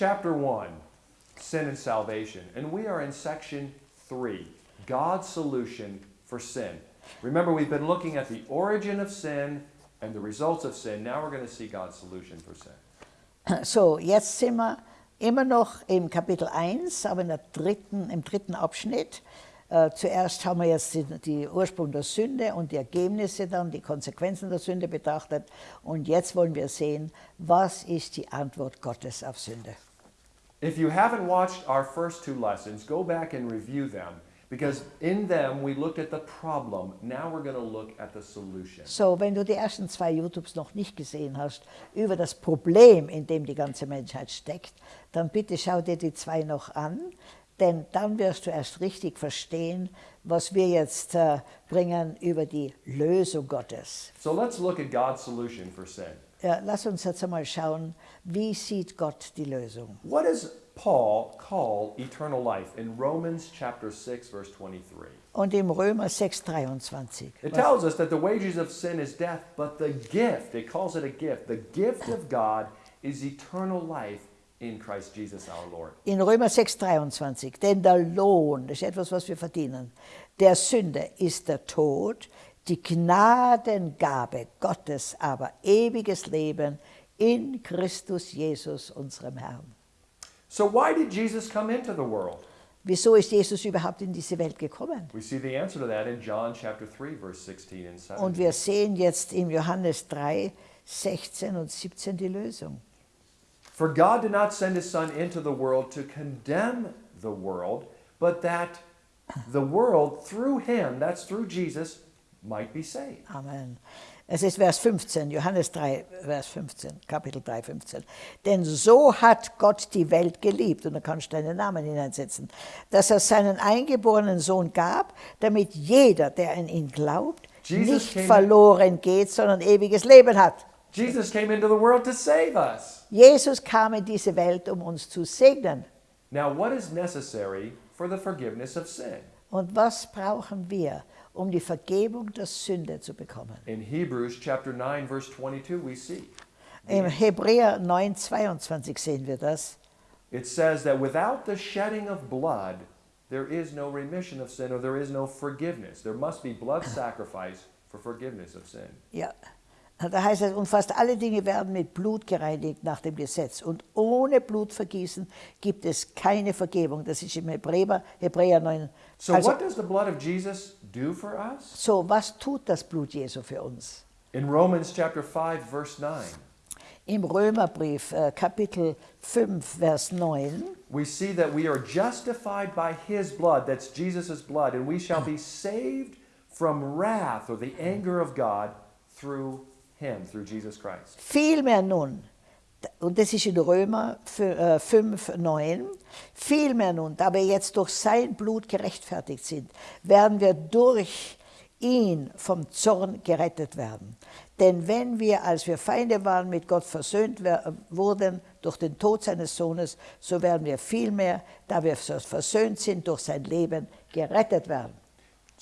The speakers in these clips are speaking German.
chapter 1, Sin and Salvation, and we are in section 3, God's solution for sin. Remember, we've been looking at the origin of sin and the results of sin. Now we're going to see God's solution for sin. So, jetzt sind wir immer noch im Kapitel 1, aber dritten, im dritten Abschnitt. Äh, zuerst haben wir jetzt die Ursprung der Sünde und die Ergebnisse dann, die Konsequenzen der Sünde betrachtet. Und jetzt wollen wir sehen, was ist die Antwort Gottes auf Sünde. If you haven't watched our first two lessons, go back and review them because in them we looked at the problem. Now we're going to look at the solution. So, wenn du die ersten zwei YouTubes noch nicht gesehen hast, über das Problem, in dem die ganze Menschheit steckt, dann bitte schau dir die zwei noch an, denn dann wirst du erst richtig verstehen, was wir jetzt äh, bringen über die Lösung Gottes. So let's look at God's solution for sin. Ja, lass uns jetzt einmal schauen, wie sieht Gott die Lösung? What does Paul call eternal life in Romans chapter 6 verse 23? Und im Römer 6, 23. It tells us that the wages of sin is death, but the gift, it calls it a gift, the gift of God is eternal life in Christ Jesus our Lord. In Römer 6, 23. Denn der Lohn, das ist etwas, was wir verdienen, der Sünde ist der Tod, die Gnadengabe Gottes aber ewiges Leben in Christus Jesus, unserem Herrn. So why did Jesus come into the world? Wieso ist Jesus überhaupt in diese Welt gekommen? We see the answer to that in John chapter 3 verse 16 and 17. Und wir sehen jetzt in Johannes 3, 16 und 17 die Lösung. For God did not send his son into the world to condemn the world, but that the world through him, that's through Jesus, might be saved. Amen. Es ist Vers 15, Johannes 3, Vers 15, Kapitel 3, 15. Denn so hat Gott die Welt geliebt, und da kannst du deinen Namen hineinsetzen, dass er seinen eingeborenen Sohn gab, damit jeder, der an ihn glaubt, Jesus nicht came- verloren geht, sondern ewiges Leben hat. Jesus came into the world to save us. Jesus kam in diese Welt, um uns zu segnen. Now, what is necessary for the forgiveness of sin? Und was brauchen wir, um die Vergebung der Sünde zu bekommen? In Hebrews chapter 9 verse 22 we see Im Hebräer 9, 22 sehen wir das. it says that without the shedding of blood there is no remission of sin or there is no forgiveness. There must be blood sacrifice for forgiveness of sin. Ja, da heißt es, und fast alle Dinge werden mit Blut gereinigt nach dem Gesetz. Und ohne Blutvergießen gibt es keine Vergebung. Das ist im Hebräer, Hebräer 9. So Also, what does the blood of Jesus do for us? so, was tut das Blut Jesu für uns? In Romans chapter 5 verse 9 Im Römerbrief, äh, Kapitel 5, Vers 9, we see that we are justified by his blood, that's Jesus' blood, and we shall be saved from wrath or the anger of God through him, through Jesus Christ. Vielmehr nun, und das ist in Römer fü- äh, 5, 9, vielmehr nun, da wir jetzt durch sein Blut gerechtfertigt sind, werden wir durch ihn vom Zorn gerettet werden. Denn wenn wir, als wir Feinde waren, mit Gott versöhnt wurden durch den Tod seines Sohnes, so werden wir vielmehr, da wir versöhnt sind durch sein Leben, gerettet werden.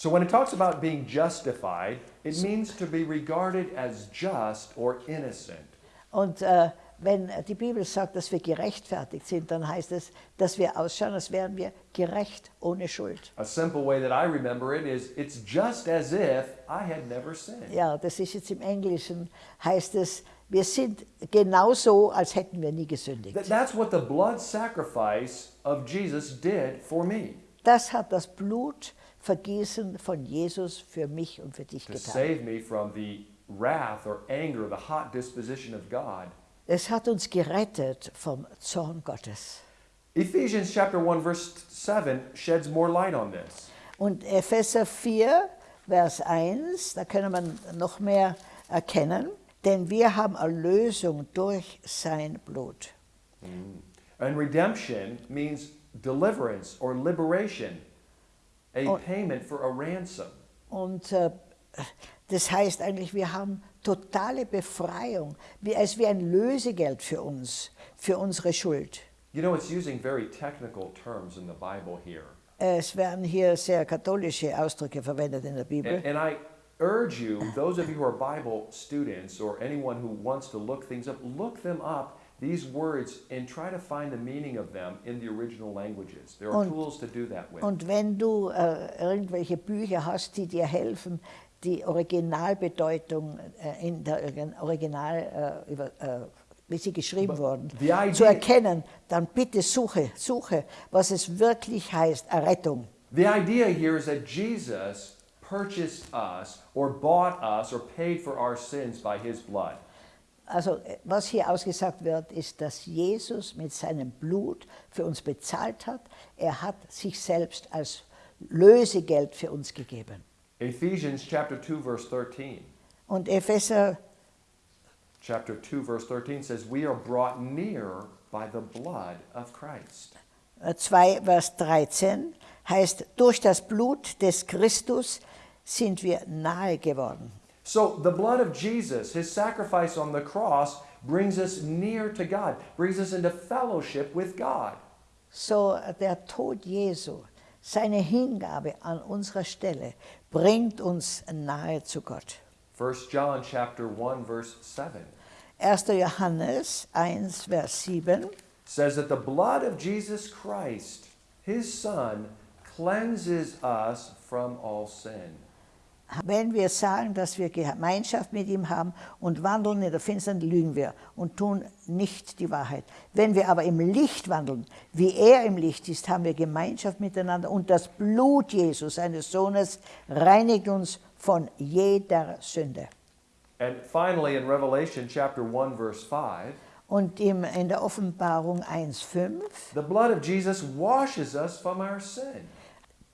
So when it talks about being justified, it means to be regarded as just or innocent. Und äh, wenn die Bibel sagt, dass wir gerechtfertigt sind, dann heißt es, dass wir ausschauen, als wären wir gerecht ohne Schuld. A simple way that I remember it is it's just as if I had never sinned. Ja, das ist jetzt im Englischen, heißt es, wir sind genauso, als hätten wir nie gesündigt. Th- That's what the blood sacrifice of Jesus did for me Das hat das Blutvergießen von Jesus für mich und für dich to getan. save me from the wrath or anger, the hot disposition of God. Es hat uns gerettet vom Zorn Gottes. Ephesians chapter 1 verse 7 sheds more light on this. Und Epheser 4, Vers 1, da können wir noch mehr erkennen, denn wir haben Erlösung durch sein Blut. And redemption means deliverance or liberation, a Oh. payment for a ransom. Und äh, das heißt eigentlich, wir haben totale Befreiung, wie, als wie ein Lösegeld für uns, für unsere Schuld. You know, it's using very technical terms in the Bible here. Es werden hier sehr katholische Ausdrücke verwendet in der Bibel. And, and I urge you, those of you who are Bible students or anyone who wants to look things up, look them up these words and try to find the meaning of them in the original languages. There are Und- tools to do that with. Und wenn du äh, irgendwelche Bücher hast, die dir helfen, die Originalbedeutung äh, in der Original, äh, über, äh, wie sie geschrieben But wurden, zu erkennen, dann bitte suche, suche, was es wirklich heißt, Errettung. The idea here is that Jesus purchased us or bought us or paid for our sins by his blood. Also äh, was hier ausgesagt wird, ist, dass Jesus mit seinem Blut für uns bezahlt hat. Er hat sich selbst als Lösegeld für uns gegeben. Ephesians chapter 2 verse 13. Und Epheser Chapter 2 verse 13 says we are brought near by the blood of Christ. 2, Vers 13 heißt, durch das Blut des Christus sind wir nahe geworden. So the blood of Jesus, his sacrifice on the cross brings us near to God, brings us into fellowship with God. So der Tod Jesu, seine Hingabe an unserer Stelle, bringt uns nahe zu Gott. 1 John chapter 1 verse 7 1. Johannes 1, Vers 7 says that the blood of Jesus Christ, his son, cleanses us from all sin. Wenn wir sagen, dass wir Gemeinschaft mit ihm haben und wandeln in der Finsternis, lügen wir und tun nicht die Wahrheit. Wenn wir aber im Licht wandeln, wie er im Licht ist, haben wir Gemeinschaft miteinander und das Blut Jesus, seines Sohnes, reinigt uns von jeder Sünde. And finally in Revelation chapter 1 verse 5, Und im, in der Offenbarung 1,5, the blood of Jesus washes us from our sin.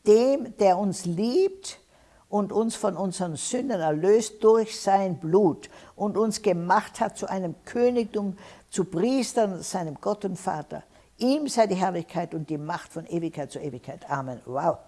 dem, der uns liebt und uns von unseren Sünden erlöst durch sein Blut und uns gemacht hat zu einem Königtum, zu Priestern, seinem Gott und Vater. Ihm sei die Herrlichkeit und die Macht von Ewigkeit zu Ewigkeit. Amen. Wow.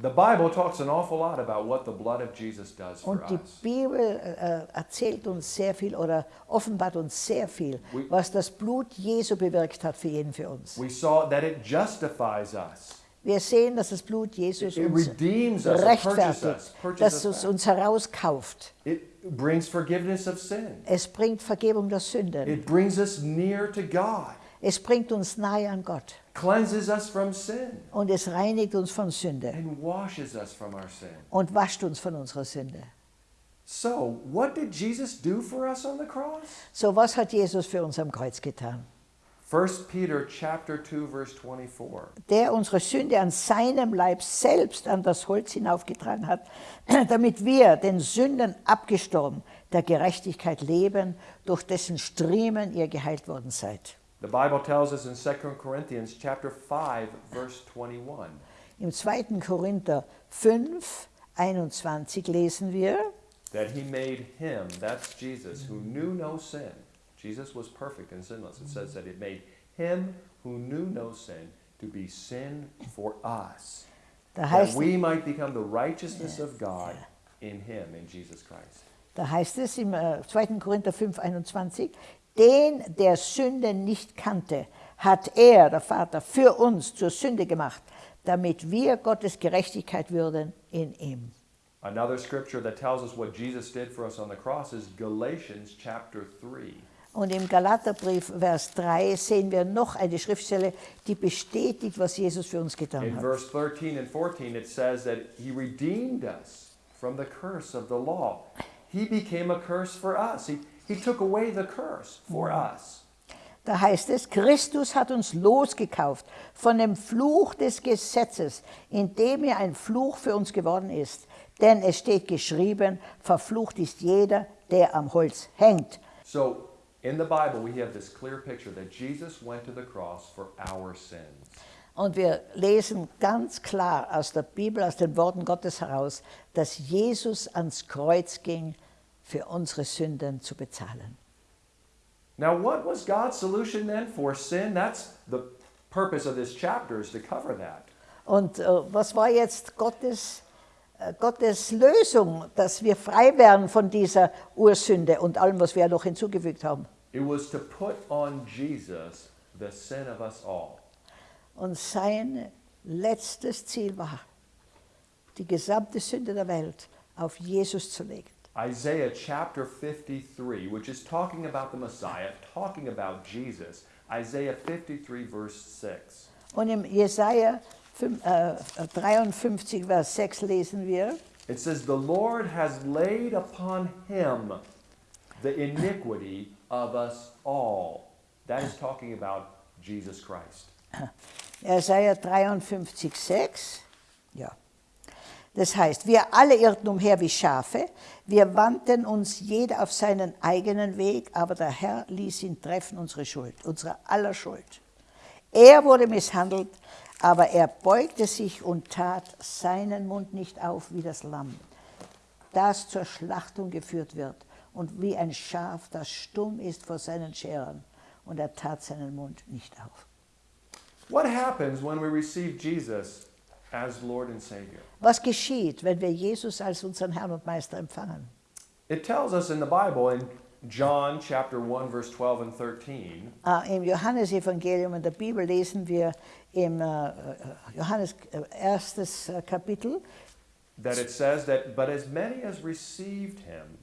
The Bible talks an awful lot about what the blood of Jesus does for Und die. Bibel äh, erzählt uns sehr viel oder offenbart uns sehr viel, We- was das Blut Jesu bewirkt hat für jeden für uns. We saw that it justifies us. Wir sehen, dass das Blut Jesus It uns rechtfertigt, dass es uns herauskauft. It brings forgiveness of sin. Es bringt Vergebung der Sünden. It brings us near to God, Es bringt uns nahe an Gott. cleanses us from sin, Und es reinigt uns von Sünde und wascht uns von unserer Sünde. So, what did Jesus do for us on the cross? So, was hat Jesus für uns am Kreuz getan? 1 Peter chapter 2 verse 24. Der unsere Sünde an seinem Leib selbst an das Holz hinaufgetragen hat, damit wir den Sünden abgestorben, der Gerechtigkeit leben, durch dessen Striemen ihr geheilt worden seid. The Bible tells us in 2 Corinthians chapter 5 verse 21 Im 2. Korinther 5, 21 lesen wir, that he made him, that's Jesus, who knew no sin. Jesus was perfect and sinless. It says that it made him who knew no sin to be sin for us. da That we might become the righteousness of God in him, in Jesus Christ. Da heißt es im äh, 2. Korinther 5, 21, den der Sünde nicht kannte, hat er, der Vater, für uns zur Sünde gemacht, damit wir Gottes Gerechtigkeit würden in ihm. Another scripture that tells us what Jesus did for us on the cross is Galatians chapter 3. Und im Galaterbrief, Vers 3, sehen wir noch eine Schriftstelle, die bestätigt, was Jesus für uns getan In hat. verse 13 and 14, it says that he redeemed us from the curse of the law. He became a curse for us. He, he took away the curse for us. Da heißt es, Christus hat uns losgekauft von dem Fluch des Gesetzes, indem er ein Fluch für uns geworden ist. Denn es steht geschrieben, verflucht ist jeder, der am Holz hängt. So, in the Bible, we have this clear picture that Jesus went to the cross for our sins. Und wir lesen ganz klar aus der Bibel, aus den Worten Gottes heraus, dass Jesus ans Kreuz ging, für unsere Sünden zu bezahlen. Now, what was God's solution then for sin? That's the purpose of this chapter is to cover that. Und äh, was war jetzt Gottes, Gottes Lösung, dass wir frei werden von dieser Ursünde und allem, was wir noch hinzugefügt haben? It was to put on Jesus the sin of us all. Und sein letztes Ziel war, die gesamte Sünde der Welt auf Jesus zu legen. Isaiah chapter 53, which is talking about the Messiah, talking about Jesus. Isaiah 53, verse 6. Und im Jesaja äh, 53, Vers 6 lesen wir, It says, The Lord has laid upon him the iniquity of us all. That is talking about Jesus Christ. Jesaja 53, 6. Ja. Das heißt, wir alle irrten umher wie Schafe, wir wandten uns jeder auf seinen eigenen Weg, aber der Herr ließ ihn treffen, unsere Schuld, unsere aller Schuld. Er wurde misshandelt, aber er beugte sich und tat seinen Mund nicht auf wie das Lamm, das zur Schlachtung geführt wird, und wie ein Schaf, das stumm ist vor seinen Scherern, und er tat seinen Mund nicht auf. What happens when we receive Jesus as Lord and Savior? Was geschieht, wenn wir Jesus als unseren Herrn und Meister empfangen? It tells us in the Bible in John chapter 1 verse 12 and 13 Äh, Im Johannesevangelium in der Bibel lesen wir im äh, uh, äh, uh, Johannes äh, erstes Kapitel, that it says that but as many as received him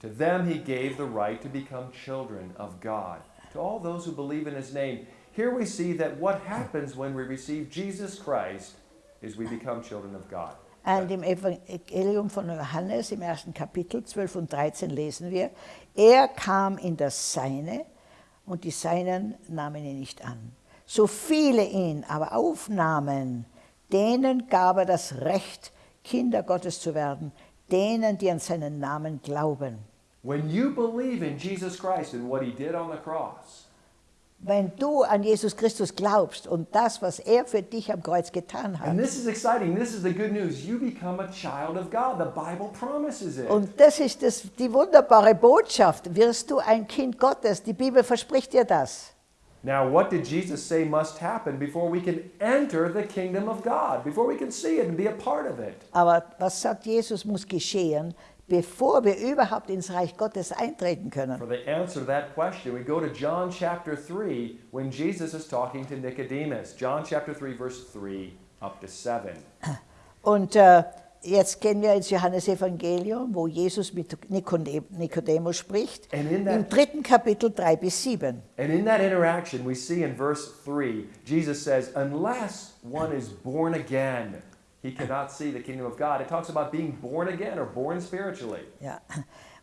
to them he gave the right to become children of God. To all those who believe in his name here we see that what happens when we receive Jesus Christ is we become children of God. Und im Evangelium von Johannes im ersten Kapitel 12 und 13 lesen wir, er kam in das Seine und die Seinen nahmen ihn nicht an. So viele ihn aber aufnahmen, denen gab er das Recht, Kinder Gottes zu werden, denen, die an seinen Namen glauben. cross Wenn du an Jesus Christus glaubst und das, was er für dich am Kreuz getan hat, and this is exciting this is the good news you become a child of God the Bible promises it und das ist das, die wunderbare Botschaft, wirst du ein Kind Gottes. Die Bibel verspricht dir das. Now, what did Jesus say must happen before we can enter the kingdom of God, before we can see it and be a part of it? Aber was sagt Jesus, muss geschehen, bevor wir überhaupt ins Reich Gottes eintreten können? For the answer to that question, we go to John chapter 3 when Jesus is talking to Nicodemus. John chapter 3, verse 3 up to 7. Und äh, jetzt gehen wir ins Johannesevangelium, wo Jesus mit Nikodem- Nikodemus spricht, that- im dritten Kapitel 3 bis 7. And in that interaction, we see in verse 3, Jesus says, Unless one is born again, he cannot see the kingdom of God. It talks about being born again or born spiritually. Ja.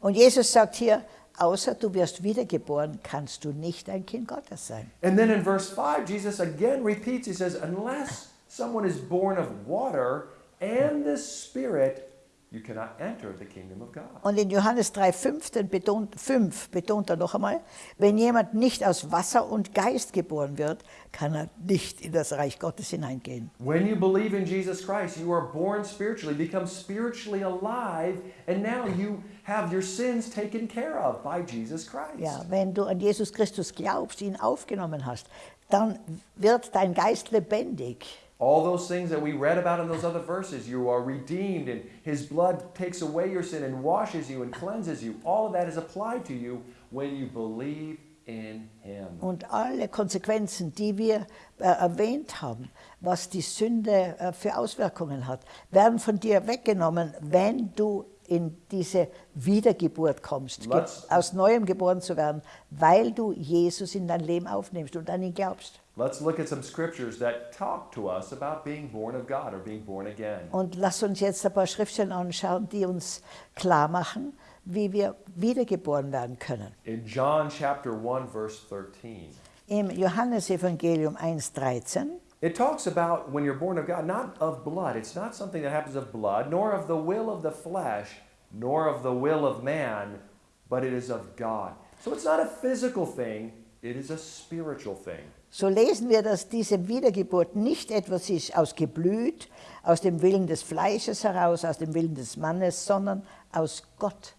Und Jesus sagt hier, außer du wirst wiedergeboren, kannst du nicht ein Kind Gottes sein. And then in verse 5, Jesus again repeats, he says, Unless someone is born of water and the Spirit, you cannot enter the kingdom of God. Und in Johannes 3, 15 betont, 5 betont er noch einmal, wenn jemand nicht aus Wasser und Geist geboren wird, kann er nicht in das Reich Gottes hineingehen. When you believe in Jesus Christ, you are born spiritually, become spiritually alive, and now you have your sins taken care of by Jesus Christ. Ja, wenn du an Jesus Christus glaubst, ihn aufgenommen hast, dann wird dein Geist lebendig. All those things that we read about in those other verses, you are redeemed, and His blood takes away your sin and washes you and cleanses you. All of that is applied to you when you believe in Him. Und alle Konsequenzen, die wir äh, erwähnt haben, was die Sünde äh, für Auswirkungen hat, werden von dir weggenommen, wenn du in diese Wiedergeburt kommst, Let's- aus Neuem geboren zu werden, weil du Jesus in dein Leben aufnimmst und an ihn glaubst. Let's look at some scriptures that talk to us about being born of God or being born again. Und lass uns jetzt ein paar Schriftstellen anschauen, die uns klar machen, wie wir wiedergeboren werden können. In John chapter 1, verse 13, Im Johannesevangelium 1,13 it talks about when you're born of God, not of blood. It's not something that happens of blood, nor of the will of the flesh, nor of the will of man, but it is of God. So it's not a physical thing, it is a spiritual thing. So lesen wir, dass diese Wiedergeburt nicht etwas ist aus Geblüt, aus dem Willen des Fleisches heraus, aus dem Willen des Mannes, sondern aus Gott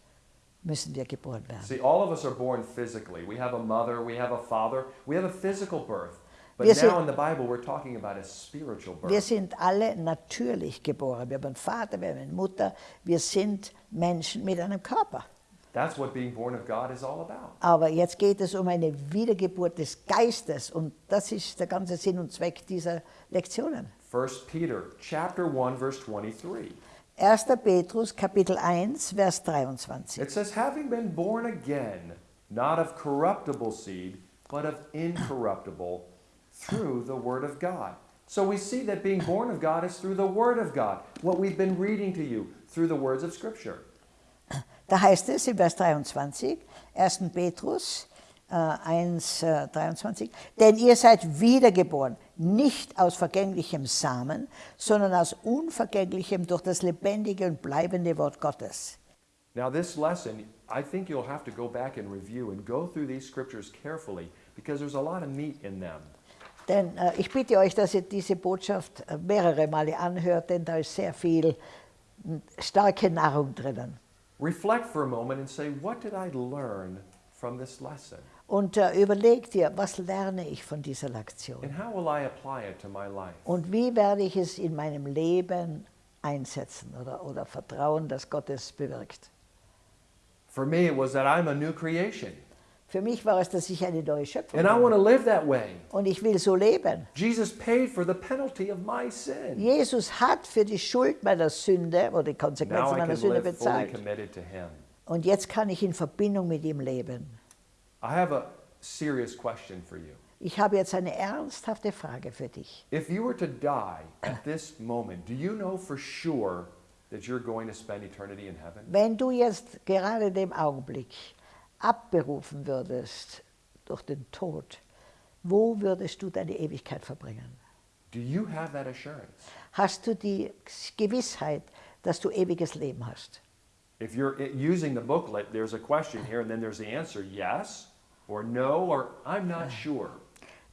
müssen wir geboren werden. See, all of us are born physically. We have a mother, we have a father, we have a physical birth. But Wir sind- now in the Bible, we're talking about a spiritual Wir birth. sind alle natürlich geboren. Wir haben einen Vater, wir haben eine Mutter. Wir sind Menschen mit einem Körper. That's what being born of God is all about. Aber jetzt geht es um eine Wiedergeburt des Geistes und das ist der ganze Sinn und Zweck dieser Lektionen. 1 Peter chapter 1 verse 23. 1. Petrus Kapitel 1, Vers 23. It says, having been born again, not of corruptible seed, but of incorruptible, through the Word of God. So we see that being born of God is through the Word of God, what we've been reading to you through the words of Scripture. Da heißt es in Vers 23, 1. Petrus äh, 1, äh, 23, denn ihr seid wiedergeboren, nicht aus vergänglichem Samen, sondern aus unvergänglichem durch das lebendige und bleibende Wort Gottes. Now, this lesson, I think you'll have to go back and review and go through these scriptures carefully because there's a lot of meat in them. Denn äh, ich bitte euch, dass ihr diese Botschaft äh, mehrere Male anhört, denn da ist sehr viel m, starke Nahrung drinnen. Reflect for a moment and say, what did I learn from this lesson? Und äh, überleg dir, was lerne ich von dieser Lektion? And how will I apply it to my life? Und wie werde ich es in meinem Leben einsetzen oder, oder vertrauen, dass Gott es bewirkt? For me, it was that I'm a new creation. Für mich war es, dass ich eine neue Schöpfung And I bin. want to live that way. Und ich will so leben. Jesus paid for the penalty of my sin. Jesus hat für die Schuld meiner Sünde oder die Konsequenzen I meiner Sünde bezahlt. committed to Him. Und jetzt kann ich in Verbindung mit ihm leben. I have a serious question for you. Ich habe jetzt eine ernsthafte Frage für dich. If you were to die at this moment, do you know for sure that you're going to spend eternity in heaven? Wenn du jetzt gerade dem Augenblick abberufen würdest durch den Tod, wo würdest du deine Ewigkeit verbringen? Do you have that assurance? Hast du die Gewissheit, dass du ewiges Leben hast? If you're using the booklet, there's a question here, and then there's the answer yes or no or I'm not sure.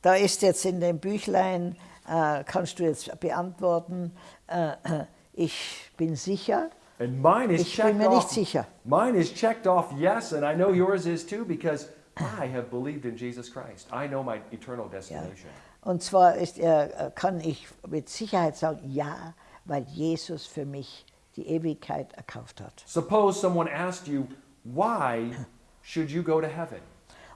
Da ist jetzt in dem Büchlein, äh, kannst du jetzt beantworten, äh, äh, ich bin sicher. And mine is Ich bin mir nicht off. sicher. Mine is checked off yes, and I know yours is too because I have believed in Jesus Christ. I know my eternal Ja. destination. Und zwar ist, äh, kann ich mit Sicherheit sagen, ja, weil Jesus für mich die Ewigkeit erkauft hat. Suppose someone asked you, why should you go to heaven?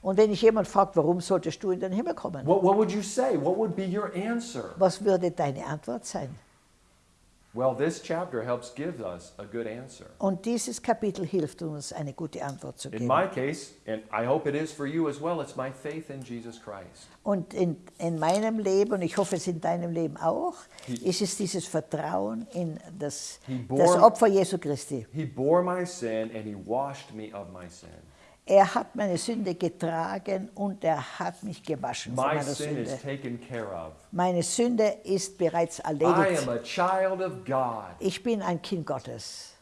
Und wenn ich jemand fragt, warum solltest du in den Himmel kommen? What, what would you say? What would be your answer? Was würde deine Antwort sein? Well, this chapter helps give us a good answer. Und dieses Kapitel hilft uns, eine gute Antwort zu In geben. my case, and I hope it is for you as well, it's my faith in Jesus Christ. Und in, in meinem Leben, und ich hoffe es in deinem Leben auch, He- ist es dieses Vertrauen in das, He das bore- Opfer Jesu Christi. He bore my sin and he washed me of my sin. Er hat meine Sünde getragen und er hat mich gewaschen von My meiner sin is Sünde. taken care of. Meine Sünde ist bereits I erledigt. am a child of God. Ich bin ein Kind Gottes.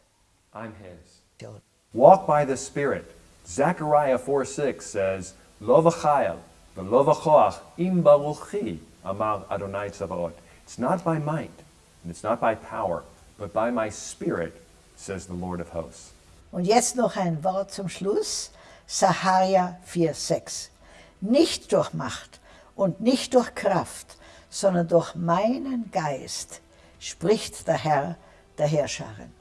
I'm his. So. Walk by the Spirit. Zechariah 4 6 says, Lo v'chayel, v'lo v'choach, im baruchi, amar Adonai Tzavaot. It's not by might, and it's not by power, but by my Spirit, says the Lord of hosts. Und jetzt noch ein Wort zum Schluss. Saharia 4,6. Nicht durch Macht und nicht durch Kraft, sondern durch meinen Geist, spricht der Herr der Herrscharen.